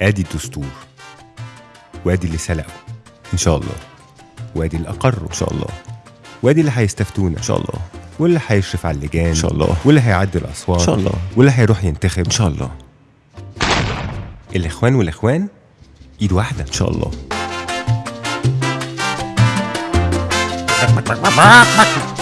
ادي الدستور. وادي اللي سلقوا إن شاء الله. وادي اللي اقروا إن شاء الله. وادي اللي هيستفتونا إن شاء الله. واللي هيشرف على اللجان. إن شاء الله. واللي هيعدي الأصوات. إن شاء الله. واللي هيروح ينتخب. إن شاء الله. الإخوان والإخوان إيد واحدة. إن شاء الله.